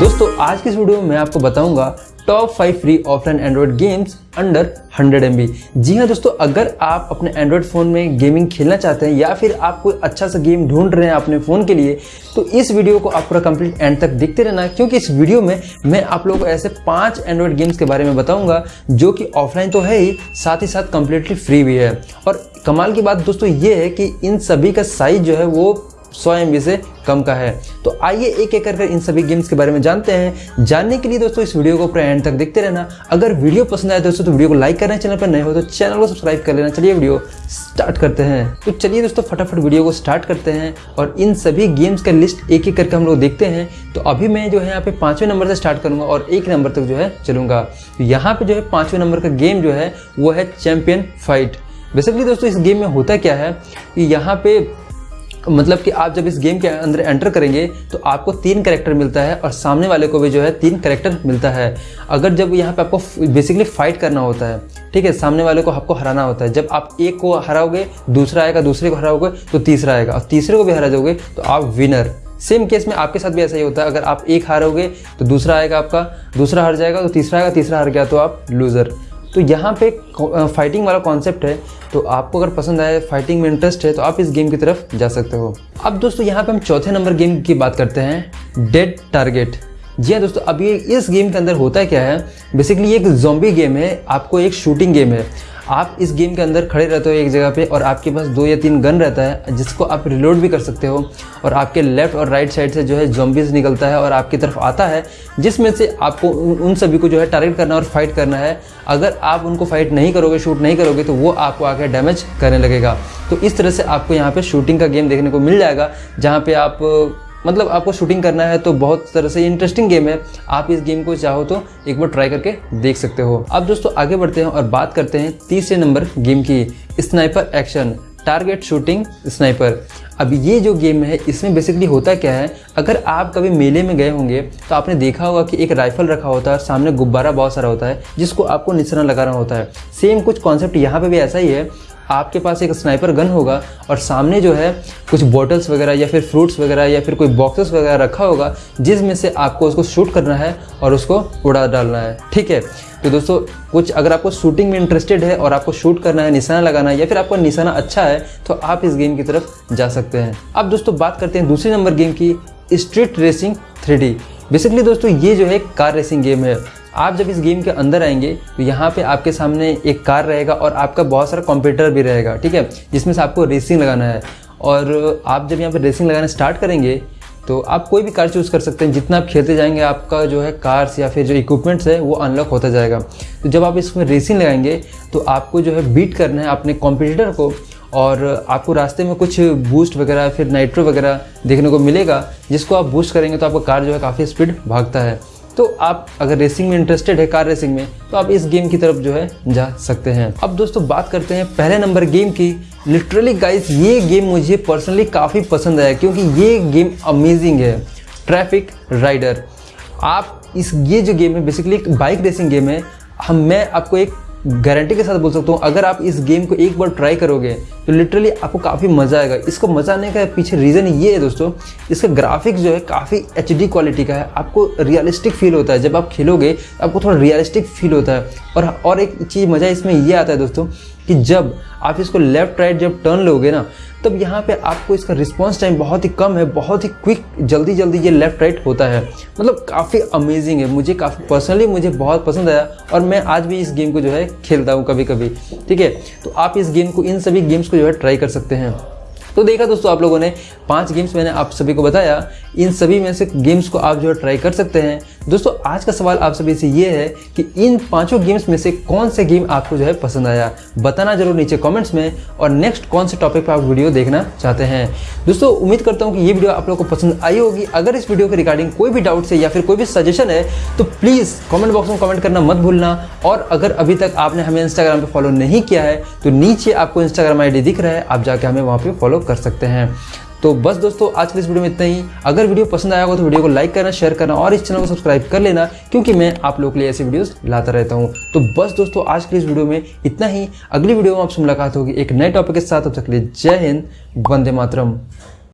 दोस्तों, आज की इस वीडियो में मैं आपको बताऊँगा top five free offline Android games under 100 M G हाँ दोस्तों, अगर आप अपने एंड्रॉइड फ़ोन में गेमिंग खेलना चाहते हैं या फिर आप कोई अच्छा सा गेम ढूंढ रहे हैं अपने फ़ोन के लिए तो इस वीडियो को आप पूरा कंप्लीट एंड तक देखते रहना, क्योंकि इस वीडियो में मैं आप लोगों को ऐसे पाँच एंड्रॉइड गेम्स के बारे में बताऊँगा, जो कि ऑफलाइन तो है ही, साथ ही साथ कम्प्लीटली फ्री भी है। और कमाल की बात दोस्तों ये है कि इन सभी का साइज़ जो है वो सौ एमबी से कम का है। तो आइए एक एक करके इन सभी गेम्स के बारे में जानते हैं। जानने के लिए दोस्तों, इस वीडियो को पूरा एंड तक देखते रहना। अगर वीडियो पसंद आए दोस्तों तो वीडियो को लाइक करना, चैनल पर नए हो तो चैनल को सब्सक्राइब कर लेना। चलिए वीडियो स्टार्ट करते हैं। तो चलिए दोस्तों, फटाफट वीडियो को स्टार्ट करते हैं और इन सभी गेम्स का लिस्ट एक एक करके हम लोग देखते हैं। तो अभी मैं जो है यहाँ पे पाँचवें नंबर से स्टार्ट करूँगा और एक नंबर तक जो है चलूँगा। तो यहाँ पे जो है पाँचवें नंबर का गेम जो है, वो है चैंपियन फाइट बेसिकली दोस्तों, इस गेम में होता क्या है कि यहाँ पे मतलब कि आप जब इस गेम के अंदर एंटर करेंगे तो आपको तीन करेक्टर मिलता है और सामने वाले को भी जो है तीन करेक्टर मिलता है। अगर जब यहाँ पे आपको बेसिकली फाइट करना होता है, ठीक है, सामने वाले को आपको हराना होता है। जब आप एक को हराओगे, दूसरा आएगा, दूसरे को हराओगे तो तीसरा आएगा। और तीसरे को भी हरा जाओगे तो आप विनर सेम केस में आपके साथ भी ऐसा ही होता है। अगर आप एक हारोगे तो दूसरा आएगा आपका, दूसरा हार जाएगा तो तीसरा आएगा, तीसरा हार गया तो आप लूज़र तो यहाँ पे फाइटिंग वाला कॉन्सेप्ट है तो आपको अगर पसंद आए फाइटिंग में इंटरेस्ट है तो आप इस गेम की तरफ़ जा सकते हो। अब दोस्तों, यहाँ पे हम चौथे नंबर गेम की बात करते हैं डेड टारगेट जी हाँ दोस्तों, अब ये, इस गेम के अंदर होता है क्या है? बेसिकली एक जोम्बी गेम है, आपको एक शूटिंग गेम है। आप इस गेम के अंदर खड़े रहते हो एक जगह पे और आपके पास दो या तीन गन रहता है, जिसको आप रिलोड भी कर सकते हो और आपके लेफ़्ट और राइट साइड से जो है जॉम्बीज निकलता है और आपकी तरफ़ आता है, जिसमें से आपको उन सभी को जो है टारगेट करना और फाइट करना है। अगर आप उनको फाइट नहीं करोगे शूट नहीं करोगे तो वो आपको आके डैमेज करने लगेगा। तो इस तरह से आपको यहाँ पर शूटिंग का गेम देखने को मिल जाएगा, जहाँ पर आप मतलब आपको शूटिंग करना है तो बहुत तरह से इंटरेस्टिंग गेम है। आप इस गेम को चाहो तो एक बार ट्राई करके देख सकते हो। अब दोस्तों, आगे बढ़ते हैं और बात करते हैं तीसरे नंबर गेम की। Sniper action target shooting sniper अब ये जो गेम है, इसमें बेसिकली होता क्या है? अगर आप कभी मेले में गए होंगे तो आपने देखा होगा कि एक राइफल रखा होता है और सामने गुब्बारा बहुत सारा होता है, जिसको आपको निशाना लगाना होता है। सेम कुछ कॉन्सेप्ट यहाँ पे भी ऐसा ही है आपके पास एक स्नाइपर गन होगा और सामने जो है कुछ बॉटल्स वगैरह या फिर फ्रूट्स वगैरह या फिर कोई बॉक्सेस वगैरह रखा होगा, जिसमें से आपको उसको शूट करना है और उसको उड़ा डालना है। ठीक है? तो दोस्तों, कुछ अगर आपको शूटिंग में इंटरेस्टेड है और आपको शूट करना है, निशाना लगाना है या फिर आपका निशाना अच्छा है तो आप इस गेम की तरफ़ जा सकते हैं। अब दोस्तों, बात करते हैं दूसरे नंबर गेम की स्ट्रीट रेसिंग थ्री बेसिकली दोस्तों, ये जो है कार रेसिंग गेम है। आप जब इस गेम के अंदर आएँगे तो यहाँ पे आपके सामने एक कार रहेगा और आपका बहुत सारा कंप्यूटर भी रहेगा, ठीक है? जिसमें से आपको रेसिंग लगाना है। और आप जब यहाँ पे रेसिंग लगाना स्टार्ट करेंगे तो आप कोई भी कार चूज़ कर सकते हैं। जितना आप खेलते जाएँगे, आपका जो है कार्स या फिर जो इक्विपमेंट्स है, वो अनलॉक होता जाएगा। तो जब आप इसमें रेसिंग लगाएँगे तो आपको जो है बीट करना है अपने कॉम्पिटिटर को और आपको रास्ते में कुछ बूस्ट वगैरह, फिर नाइट्रो वगैरह देखने को मिलेगा, जिसको आप बूस्ट करेंगे तो आपका कार जो है काफ़ी स्पीड भागता है। तो आप अगर रेसिंग में इंटरेस्टेड है कार रेसिंग में तो आप इस गेम की तरफ़ जो है जा सकते हैं। अब दोस्तों बात करते हैं पहले नंबर गेम की। लिटरली गाइस ये गेम मुझे पर्सनली काफ़ी पसंद आया, क्योंकि ये गेम अमेजिंग है। ट्रैफ़िक राइडर आप इस, ये जो गेम है बेसिकली एक बाइक रेसिंग गेम है। हम, मैं आपको एक गारंटी के साथ बोल सकता हूँ, अगर आप इस गेम को एक बार ट्राई करोगे तो लिटरली आपको काफ़ी मज़ा आएगा। इसको मज़ा आने का पीछे रीज़न ये है दोस्तों, इसका ग्राफिक्स जो है काफ़ी एचडी क्वालिटी का है। आपको रियलिस्टिक फील होता है। जब आप खेलोगे, आपको थोड़ा रियलिस्टिक फील होता है। और और एक चीज़ मज़ा इसमें ये आता है दोस्तों कि जब आप इसको लेफ़्ट राइट जब टर्न लोगे ना, तब यहाँ पे आपको इसका रिस्पॉन्स टाइम बहुत ही कम है, बहुत ही क्विक जल्दी जल्दी ये लेफ़्ट राइट होता है। मतलब काफ़ी अमेजिंग है। मुझे काफ़ी पर्सनली मुझे बहुत पसंद आया और मैं आज भी इस गेम को जो है खेलता हूँ कभी कभी ठीक है? तो आप इस गेम को, इन सभी गेम्स को जो है ट्राई कर सकते हैं। तो देखा दोस्तों आप लोगों ने, पाँच गेम्स मैंने आप सभी को बताया। इन सभी में से गेम्स को आप जो है ट्राई कर सकते हैं। दोस्तों, आज का सवाल आप सभी से ये है कि इन पाँचों गेम्स में से कौन से गेम आपको जो है पसंद आया? बताना ज़रूर नीचे कमेंट्स में और नेक्स्ट कौन से टॉपिक पर आप वीडियो देखना चाहते हैं। दोस्तों, उम्मीद करता हूँ कि ये वीडियो आप लोग को पसंद आई होगी। अगर इस वीडियो के रिगार्डिंग कोई भी डाउट्स है या फिर कोई भी सजेशन है तो प्लीज़ कॉमेंट बॉक्स में कमेंट करना मत भूलना। और अगर अभी तक आपने हमें इंस्टाग्राम पर फॉलो नहीं किया है तो नीचे आपको इंस्टाग्राम आई दिख रहा है। आप जाके हमें वहाँ पर फॉलो कर सकते हैं। तो बस दोस्तों, आज के इस वीडियो में इतना ही। अगर वीडियो पसंद आया होगा तो वीडियो को लाइक करना, शेयर करना और इस चैनल को सब्सक्राइब कर लेना, क्योंकि मैं आप लोगों के लिए ऐसी वीडियोस लाता रहता हूँ। तो बस दोस्तों, आज के इस वीडियो में इतना ही। अगली वीडियो में आपसे मुलाकात होगी एक नए टॉपिक के साथ। अब तक लिए जय हिंद, वंदे मातरम।